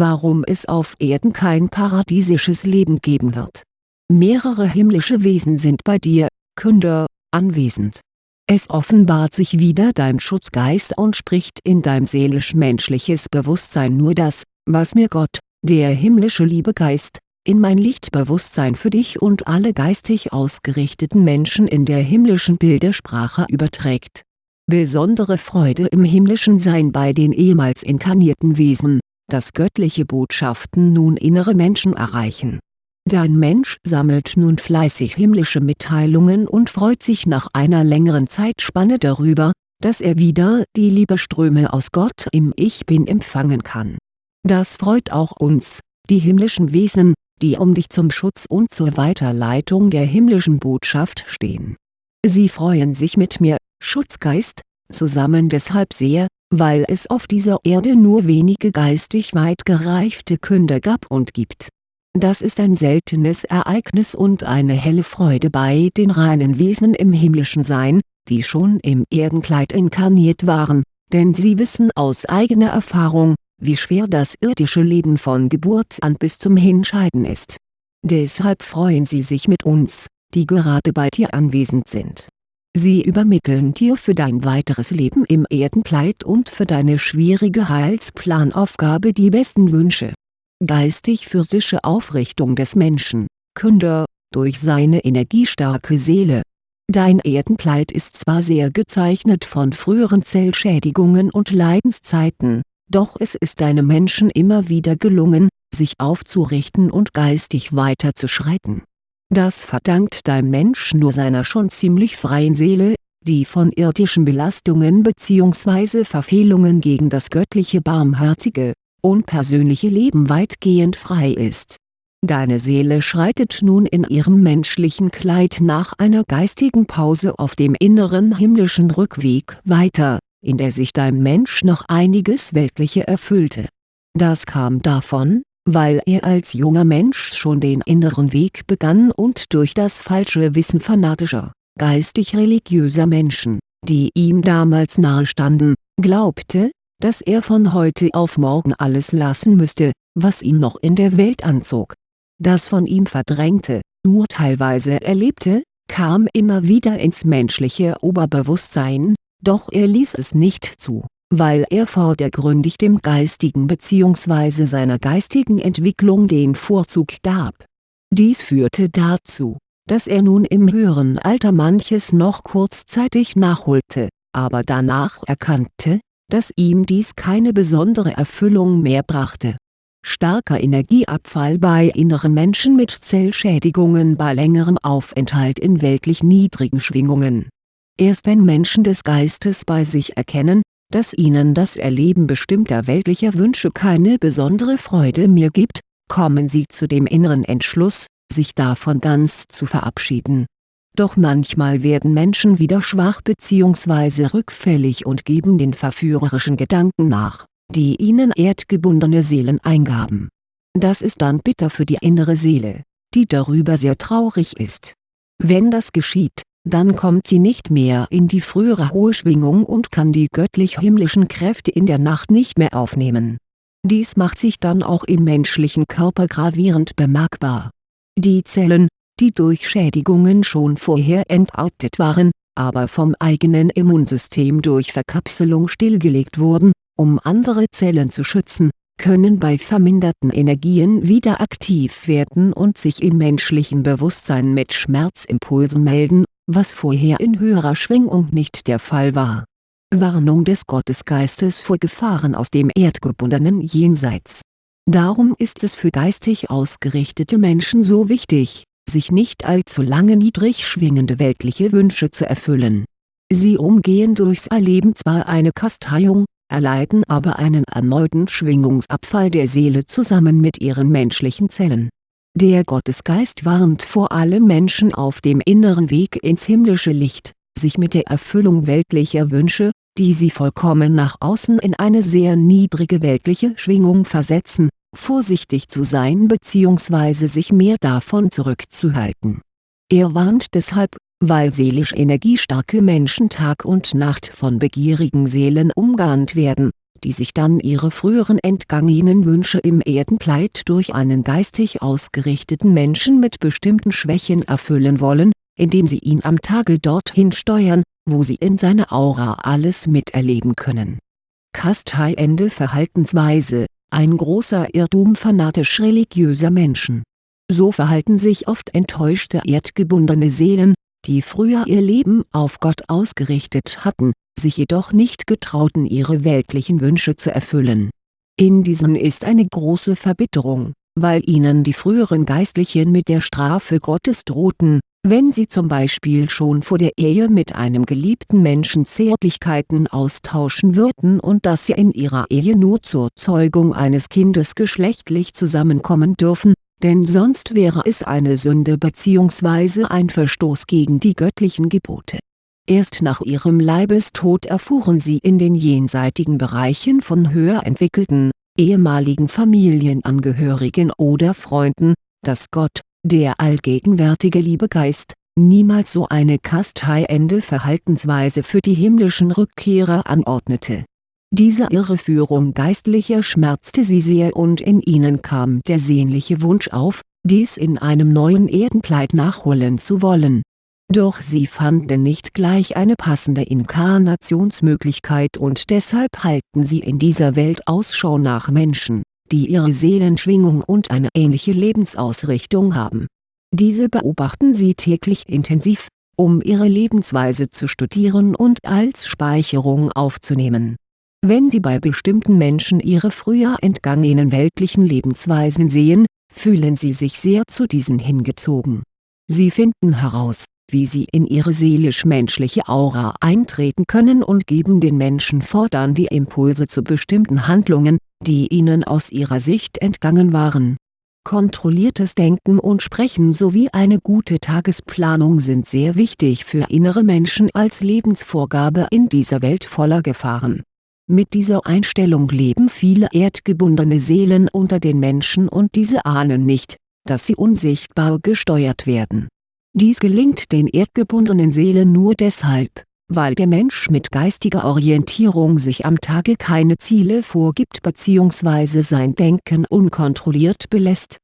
warum es auf Erden kein paradiesisches Leben geben wird. Mehrere himmlische Wesen sind bei dir, Künder, anwesend. Es offenbart sich wieder dein Schutzgeist und spricht in dein seelisch-menschliches Bewusstsein nur das, was mir Gott, der himmlische Liebegeist, in mein Lichtbewusstsein für dich und alle geistig ausgerichteten Menschen in der himmlischen Bildersprache überträgt. Besondere Freude im himmlischen Sein bei den ehemals inkarnierten Wesen, dass göttliche Botschaften nun innere Menschen erreichen. Dein Mensch sammelt nun fleißig himmlische Mitteilungen und freut sich nach einer längeren Zeitspanne darüber, dass er wieder die Liebeströme aus Gott im Ich Bin empfangen kann. Das freut auch uns, die himmlischen Wesen, die um dich zum Schutz und zur Weiterleitung der himmlischen Botschaft stehen. Sie freuen sich mit mir, Schutzgeist, zusammen deshalb sehr, weil es auf dieser Erde nur wenige geistig weit gereifte Künder gab und gibt. Das ist ein seltenes Ereignis und eine helle Freude bei den reinen Wesen im himmlischen Sein, die schon im Erdenkleid inkarniert waren, denn sie wissen aus eigener Erfahrung, wie schwer das irdische Leben von Geburt an bis zum Hinscheiden ist. Deshalb freuen sie sich mit uns, die gerade bei dir anwesend sind. Sie übermitteln dir für dein weiteres Leben im Erdenkleid und für deine schwierige Heilsplanaufgabe die besten Wünsche. Geistig-physische Aufrichtung des Menschen, Künder, durch seine energiestarke Seele. Dein Erdenkleid ist zwar sehr gezeichnet von früheren Zellschädigungen und Leidenszeiten, doch es ist deinem Menschen immer wieder gelungen, sich aufzurichten und geistig weiterzuschreiten. Das verdankt dein Mensch nur seiner schon ziemlich freien Seele, die von irdischen Belastungen bzw. Verfehlungen gegen das göttliche Barmherzige, unpersönliche Leben weitgehend frei ist. Deine Seele schreitet nun in ihrem menschlichen Kleid nach einer geistigen Pause auf dem inneren himmlischen Rückweg weiter in der sich dein Mensch noch einiges Weltliche erfüllte. Das kam davon, weil er als junger Mensch schon den inneren Weg begann und durch das falsche Wissen fanatischer, geistig-religiöser Menschen, die ihm damals nahestanden, glaubte, dass er von heute auf morgen alles lassen müsste, was ihn noch in der Welt anzog. Das von ihm verdrängte, nur teilweise erlebte, kam immer wieder ins menschliche Oberbewusstsein, doch er ließ es nicht zu, weil er vordergründig dem Geistigen bzw. seiner geistigen Entwicklung den Vorzug gab. Dies führte dazu, dass er nun im höheren Alter manches noch kurzzeitig nachholte, aber danach erkannte, dass ihm dies keine besondere Erfüllung mehr brachte. Starker Energieabfall bei inneren Menschen mit Zellschädigungen bei längerem Aufenthalt in weltlich niedrigen Schwingungen Erst wenn Menschen des Geistes bei sich erkennen, dass ihnen das Erleben bestimmter weltlicher Wünsche keine besondere Freude mehr gibt, kommen sie zu dem inneren Entschluss, sich davon ganz zu verabschieden. Doch manchmal werden Menschen wieder schwach bzw. rückfällig und geben den verführerischen Gedanken nach, die ihnen erdgebundene Seelen eingaben. Das ist dann bitter für die innere Seele, die darüber sehr traurig ist. Wenn das geschieht, dann kommt sie nicht mehr in die frühere hohe Schwingung und kann die göttlich-himmlischen Kräfte in der Nacht nicht mehr aufnehmen. Dies macht sich dann auch im menschlichen Körper gravierend bemerkbar. Die Zellen, die durch Schädigungen schon vorher entartet waren, aber vom eigenen Immunsystem durch Verkapselung stillgelegt wurden, um andere Zellen zu schützen, können bei verminderten Energien wieder aktiv werden und sich im menschlichen Bewusstsein mit Schmerzimpulsen melden was vorher in höherer Schwingung nicht der Fall war. Warnung des Gottesgeistes vor Gefahren aus dem erdgebundenen Jenseits. Darum ist es für geistig ausgerichtete Menschen so wichtig, sich nicht allzu lange niedrig schwingende weltliche Wünsche zu erfüllen. Sie umgehen durchs Erleben zwar eine Kasteiung, erleiden aber einen erneuten Schwingungsabfall der Seele zusammen mit ihren menschlichen Zellen der Gottesgeist warnt vor allem Menschen auf dem inneren Weg ins himmlische Licht, sich mit der Erfüllung weltlicher Wünsche, die sie vollkommen nach außen in eine sehr niedrige weltliche Schwingung versetzen, vorsichtig zu sein bzw. sich mehr davon zurückzuhalten. Er warnt deshalb, weil seelisch energiestarke Menschen Tag und Nacht von begierigen Seelen umgarnt werden, die sich dann ihre früheren entgangenen Wünsche im Erdenkleid durch einen geistig ausgerichteten Menschen mit bestimmten Schwächen erfüllen wollen, indem sie ihn am Tage dorthin steuern, wo sie in seiner Aura alles miterleben können. Kasteiende Verhaltensweise, ein großer Irrtum fanatisch-religiöser Menschen. So verhalten sich oft enttäuschte erdgebundene Seelen, die früher ihr Leben auf Gott ausgerichtet hatten, sich jedoch nicht getrauten ihre weltlichen Wünsche zu erfüllen. In diesen ist eine große Verbitterung, weil ihnen die früheren Geistlichen mit der Strafe Gottes drohten, wenn sie zum Beispiel schon vor der Ehe mit einem geliebten Menschen Zärtlichkeiten austauschen würden und dass sie in ihrer Ehe nur zur Zeugung eines Kindes geschlechtlich zusammenkommen dürfen, denn sonst wäre es eine Sünde bzw. ein Verstoß gegen die göttlichen Gebote. Erst nach ihrem Leibestod erfuhren sie in den jenseitigen Bereichen von höher entwickelten, ehemaligen Familienangehörigen oder Freunden, dass Gott, der allgegenwärtige Liebegeist, niemals so eine kasteiende Verhaltensweise für die himmlischen Rückkehrer anordnete. Diese Irreführung Geistlicher schmerzte sie sehr und in ihnen kam der sehnliche Wunsch auf, dies in einem neuen Erdenkleid nachholen zu wollen. Doch sie fanden nicht gleich eine passende Inkarnationsmöglichkeit und deshalb halten sie in dieser Welt Ausschau nach Menschen die ihre Seelenschwingung und eine ähnliche Lebensausrichtung haben. Diese beobachten sie täglich intensiv, um ihre Lebensweise zu studieren und als Speicherung aufzunehmen. Wenn sie bei bestimmten Menschen ihre früher entgangenen weltlichen Lebensweisen sehen, fühlen sie sich sehr zu diesen hingezogen. Sie finden heraus, wie sie in ihre seelisch-menschliche Aura eintreten können und geben den Menschen fortan die Impulse zu bestimmten Handlungen, die ihnen aus ihrer Sicht entgangen waren. Kontrolliertes Denken und Sprechen sowie eine gute Tagesplanung sind sehr wichtig für innere Menschen als Lebensvorgabe in dieser Welt voller Gefahren. Mit dieser Einstellung leben viele erdgebundene Seelen unter den Menschen und diese ahnen nicht, dass sie unsichtbar gesteuert werden. Dies gelingt den erdgebundenen Seelen nur deshalb, weil der Mensch mit geistiger Orientierung sich am Tage keine Ziele vorgibt bzw. sein Denken unkontrolliert belässt.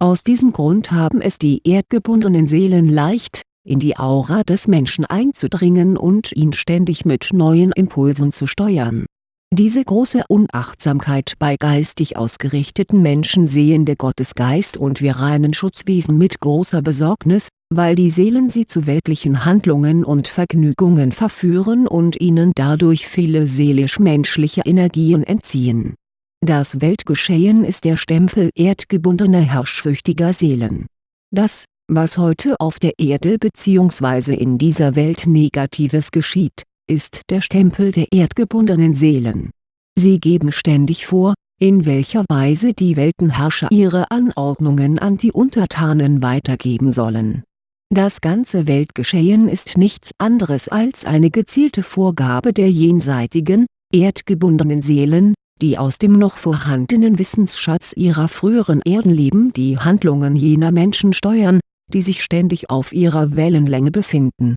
Aus diesem Grund haben es die erdgebundenen Seelen leicht, in die Aura des Menschen einzudringen und ihn ständig mit neuen Impulsen zu steuern. Diese große Unachtsamkeit bei geistig ausgerichteten Menschen sehen der Gottesgeist und wir reinen Schutzwesen mit großer Besorgnis, weil die Seelen sie zu weltlichen Handlungen und Vergnügungen verführen und ihnen dadurch viele seelisch-menschliche Energien entziehen. Das Weltgeschehen ist der Stempel erdgebundener herrschsüchtiger Seelen. Das, was heute auf der Erde bzw. in dieser Welt Negatives geschieht, ist der Stempel der erdgebundenen Seelen. Sie geben ständig vor, in welcher Weise die Weltenherrscher ihre Anordnungen an die Untertanen weitergeben sollen das ganze Weltgeschehen ist nichts anderes als eine gezielte Vorgabe der jenseitigen, erdgebundenen Seelen, die aus dem noch vorhandenen Wissensschatz ihrer früheren Erdenleben die Handlungen jener Menschen steuern, die sich ständig auf ihrer Wellenlänge befinden.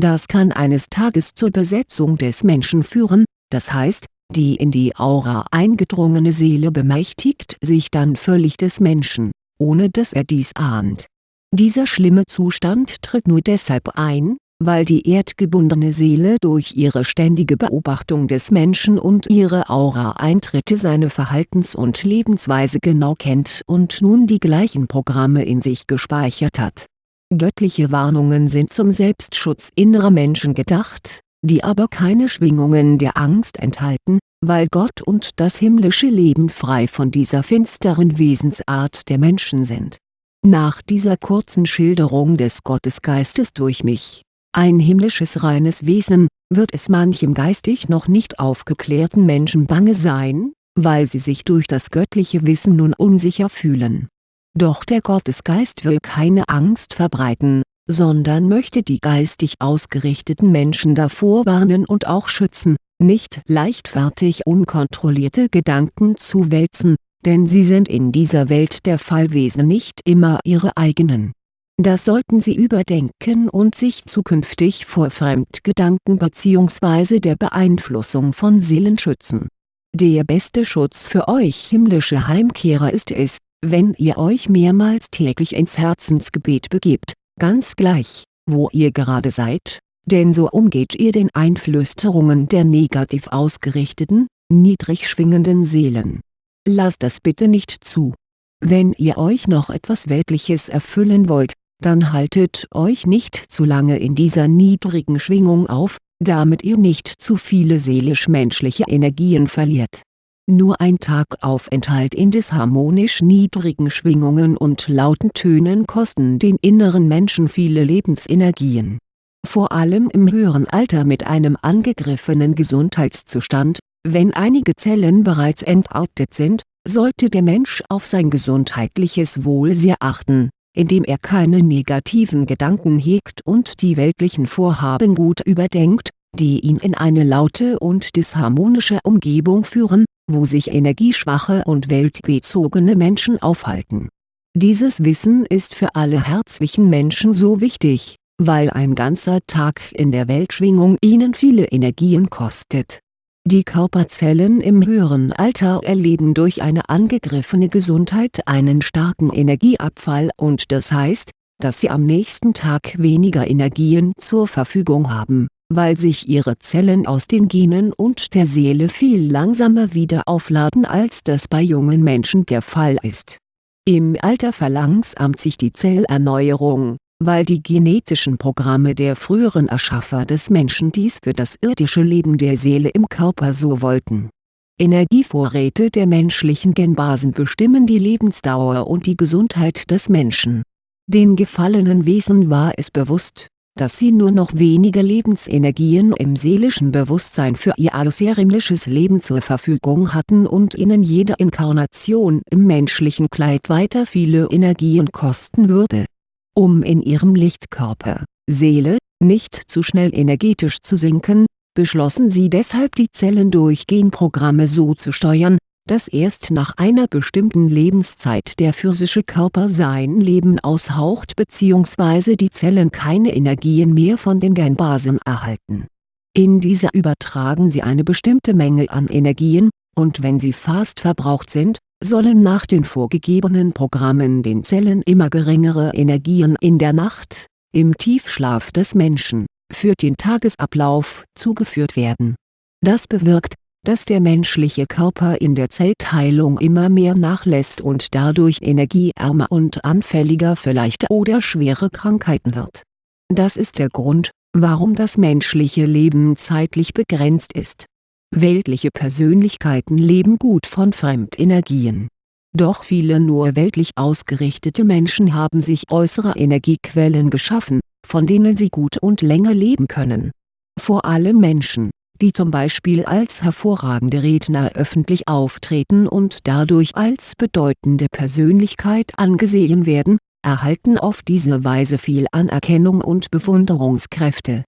Das kann eines Tages zur Besetzung des Menschen führen, das heißt, die in die Aura eingedrungene Seele bemächtigt sich dann völlig des Menschen, ohne dass er dies ahnt dieser schlimme Zustand tritt nur deshalb ein, weil die erdgebundene Seele durch ihre ständige Beobachtung des Menschen und ihre Aura-Eintritte seine Verhaltens- und Lebensweise genau kennt und nun die gleichen Programme in sich gespeichert hat. Göttliche Warnungen sind zum Selbstschutz innerer Menschen gedacht, die aber keine Schwingungen der Angst enthalten, weil Gott und das himmlische Leben frei von dieser finsteren Wesensart der Menschen sind nach dieser kurzen Schilderung des Gottesgeistes durch mich, ein himmlisches reines Wesen, wird es manchem geistig noch nicht aufgeklärten Menschen bange sein, weil sie sich durch das göttliche Wissen nun unsicher fühlen. Doch der Gottesgeist will keine Angst verbreiten, sondern möchte die geistig ausgerichteten Menschen davor warnen und auch schützen, nicht leichtfertig unkontrollierte Gedanken zu wälzen, denn sie sind in dieser Welt der Fallwesen nicht immer ihre eigenen. Das sollten Sie überdenken und sich zukünftig vor Fremdgedanken bzw. der Beeinflussung von Seelen schützen. Der beste Schutz für euch himmlische Heimkehrer ist es, wenn ihr euch mehrmals täglich ins Herzensgebet begebt, ganz gleich, wo ihr gerade seid, denn so umgeht ihr den Einflüsterungen der negativ ausgerichteten, niedrig schwingenden Seelen. Lasst das bitte nicht zu. Wenn ihr euch noch etwas Weltliches erfüllen wollt, dann haltet euch nicht zu lange in dieser niedrigen Schwingung auf, damit ihr nicht zu viele seelisch-menschliche Energien verliert. Nur ein Tagaufenthalt in disharmonisch niedrigen Schwingungen und lauten Tönen kosten den inneren Menschen viele Lebensenergien. Vor allem im höheren Alter mit einem angegriffenen Gesundheitszustand, wenn einige Zellen bereits entartet sind, sollte der Mensch auf sein gesundheitliches Wohl sehr achten indem er keine negativen Gedanken hegt und die weltlichen Vorhaben gut überdenkt, die ihn in eine laute und disharmonische Umgebung führen, wo sich energieschwache und weltbezogene Menschen aufhalten. Dieses Wissen ist für alle herzlichen Menschen so wichtig, weil ein ganzer Tag in der Weltschwingung ihnen viele Energien kostet die Körperzellen im höheren Alter erleben durch eine angegriffene Gesundheit einen starken Energieabfall und das heißt, dass sie am nächsten Tag weniger Energien zur Verfügung haben, weil sich ihre Zellen aus den Genen und der Seele viel langsamer wieder aufladen als das bei jungen Menschen der Fall ist. Im Alter verlangsamt sich die Zellerneuerung weil die genetischen Programme der früheren Erschaffer des Menschen dies für das irdische Leben der Seele im Körper so wollten. Energievorräte der menschlichen Genbasen bestimmen die Lebensdauer und die Gesundheit des Menschen. Den gefallenen Wesen war es bewusst, dass sie nur noch wenige Lebensenergien im seelischen Bewusstsein für ihr außerirdisches Leben zur Verfügung hatten und ihnen jede Inkarnation im menschlichen Kleid weiter viele Energien kosten würde um in ihrem Lichtkörper, Seele, nicht zu schnell energetisch zu sinken, beschlossen sie deshalb die Zellen durch Genprogramme so zu steuern, dass erst nach einer bestimmten Lebenszeit der physische Körper sein Leben aushaucht bzw. die Zellen keine Energien mehr von den Genbasen erhalten. In dieser übertragen sie eine bestimmte Menge an Energien, und wenn sie fast verbraucht sind, sollen nach den vorgegebenen Programmen den Zellen immer geringere Energien in der Nacht, im Tiefschlaf des Menschen, für den Tagesablauf zugeführt werden. Das bewirkt, dass der menschliche Körper in der Zellteilung immer mehr nachlässt und dadurch energieärmer und anfälliger für leichte oder schwere Krankheiten wird. Das ist der Grund, warum das menschliche Leben zeitlich begrenzt ist Weltliche Persönlichkeiten leben gut von Fremdenergien. Doch viele nur weltlich ausgerichtete Menschen haben sich äußere Energiequellen geschaffen, von denen sie gut und länger leben können. Vor allem Menschen, die zum Beispiel als hervorragende Redner öffentlich auftreten und dadurch als bedeutende Persönlichkeit angesehen werden, erhalten auf diese Weise viel Anerkennung und Bewunderungskräfte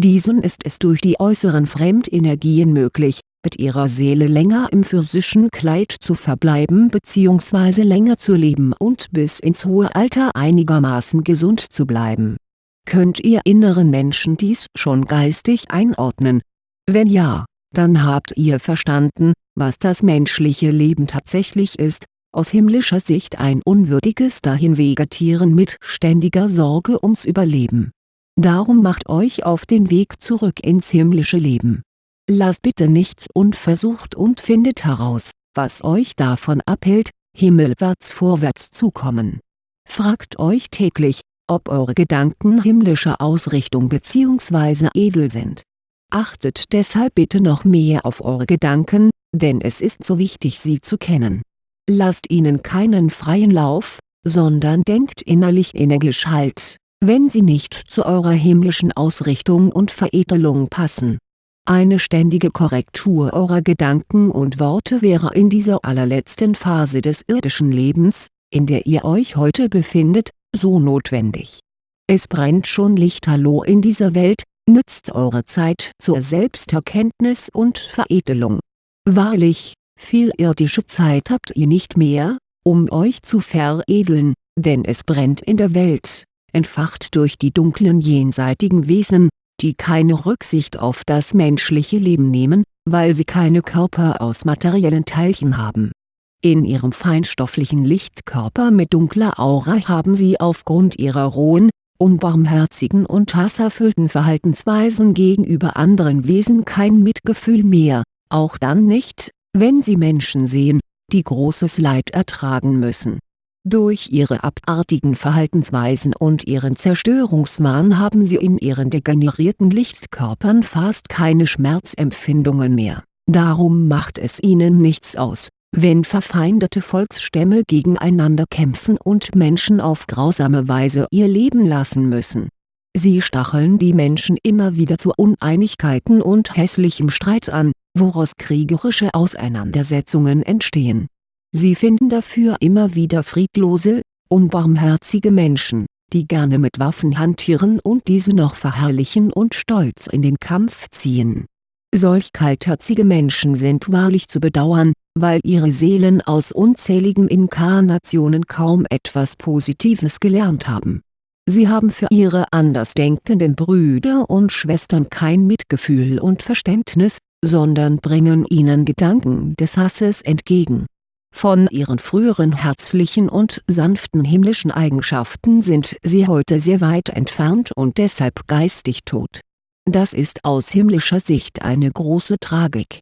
diesen ist es durch die äußeren Fremdenergien möglich, mit ihrer Seele länger im physischen Kleid zu verbleiben bzw. länger zu leben und bis ins hohe Alter einigermaßen gesund zu bleiben. Könnt ihr inneren Menschen dies schon geistig einordnen? Wenn ja, dann habt ihr verstanden, was das menschliche Leben tatsächlich ist, aus himmlischer Sicht ein unwürdiges Dahinvegetieren mit ständiger Sorge ums Überleben Darum macht euch auf den Weg zurück ins himmlische Leben. Lasst bitte nichts unversucht und findet heraus, was euch davon abhält, himmelwärts vorwärts zu kommen. Fragt euch täglich, ob eure Gedanken himmlischer Ausrichtung bzw. edel sind. Achtet deshalb bitte noch mehr auf eure Gedanken, denn es ist so wichtig sie zu kennen. Lasst ihnen keinen freien Lauf, sondern denkt innerlich energisch Halt, wenn sie nicht zu eurer himmlischen Ausrichtung und Veredelung passen. Eine ständige Korrektur eurer Gedanken und Worte wäre in dieser allerletzten Phase des irdischen Lebens, in der ihr euch heute befindet, so notwendig. Es brennt schon lichterloh in dieser Welt, nützt eure Zeit zur Selbsterkenntnis und Veredelung. Wahrlich, viel irdische Zeit habt ihr nicht mehr, um euch zu veredeln, denn es brennt in der Welt entfacht durch die dunklen jenseitigen Wesen, die keine Rücksicht auf das menschliche Leben nehmen, weil sie keine Körper aus materiellen Teilchen haben. In ihrem feinstofflichen Lichtkörper mit dunkler Aura haben sie aufgrund ihrer rohen, unbarmherzigen und hasserfüllten Verhaltensweisen gegenüber anderen Wesen kein Mitgefühl mehr, auch dann nicht, wenn sie Menschen sehen, die großes Leid ertragen müssen. Durch ihre abartigen Verhaltensweisen und ihren Zerstörungswahn haben sie in ihren degenerierten Lichtkörpern fast keine Schmerzempfindungen mehr, darum macht es ihnen nichts aus wenn verfeindete Volksstämme gegeneinander kämpfen und Menschen auf grausame Weise ihr Leben lassen müssen. Sie stacheln die Menschen immer wieder zu Uneinigkeiten und hässlichem Streit an, woraus kriegerische Auseinandersetzungen entstehen. Sie finden dafür immer wieder friedlose, unbarmherzige Menschen, die gerne mit Waffen hantieren und diese noch verherrlichen und stolz in den Kampf ziehen. Solch kaltherzige Menschen sind wahrlich zu bedauern, weil ihre Seelen aus unzähligen Inkarnationen kaum etwas Positives gelernt haben. Sie haben für ihre andersdenkenden Brüder und Schwestern kein Mitgefühl und Verständnis, sondern bringen ihnen Gedanken des Hasses entgegen. Von ihren früheren herzlichen und sanften himmlischen Eigenschaften sind sie heute sehr weit entfernt und deshalb geistig tot. Das ist aus himmlischer Sicht eine große Tragik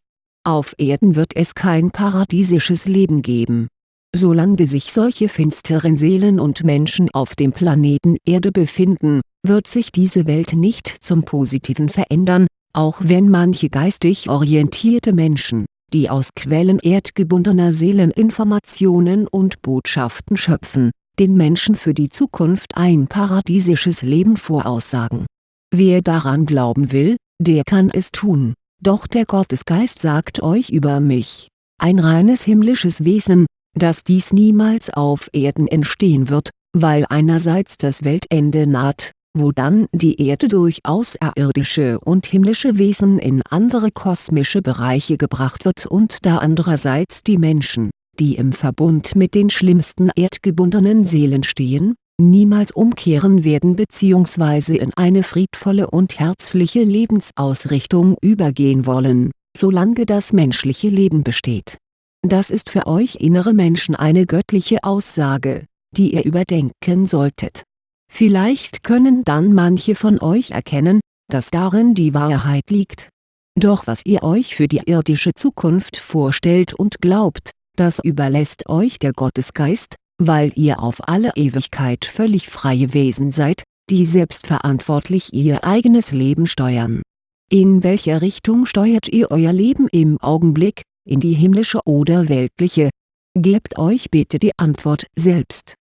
auf Erden wird es kein paradiesisches Leben geben. Solange sich solche finsteren Seelen und Menschen auf dem Planeten Erde befinden, wird sich diese Welt nicht zum Positiven verändern, auch wenn manche geistig orientierte Menschen, die aus Quellen erdgebundener Seelen Informationen und Botschaften schöpfen, den Menschen für die Zukunft ein paradiesisches Leben voraussagen. Wer daran glauben will, der kann es tun doch der Gottesgeist sagt euch über mich, ein reines himmlisches Wesen, dass dies niemals auf Erden entstehen wird, weil einerseits das Weltende naht, wo dann die Erde durch außerirdische und himmlische Wesen in andere kosmische Bereiche gebracht wird und da andererseits die Menschen, die im Verbund mit den schlimmsten erdgebundenen Seelen stehen, niemals umkehren werden bzw. in eine friedvolle und herzliche Lebensausrichtung übergehen wollen, solange das menschliche Leben besteht. Das ist für euch innere Menschen eine göttliche Aussage, die ihr überdenken solltet. Vielleicht können dann manche von euch erkennen, dass darin die Wahrheit liegt. Doch was ihr euch für die irdische Zukunft vorstellt und glaubt, das überlässt euch der Gottesgeist, weil ihr auf alle Ewigkeit völlig freie Wesen seid, die selbstverantwortlich ihr eigenes Leben steuern. In welcher Richtung steuert ihr euer Leben im Augenblick, in die himmlische oder weltliche? Gebt euch bitte die Antwort selbst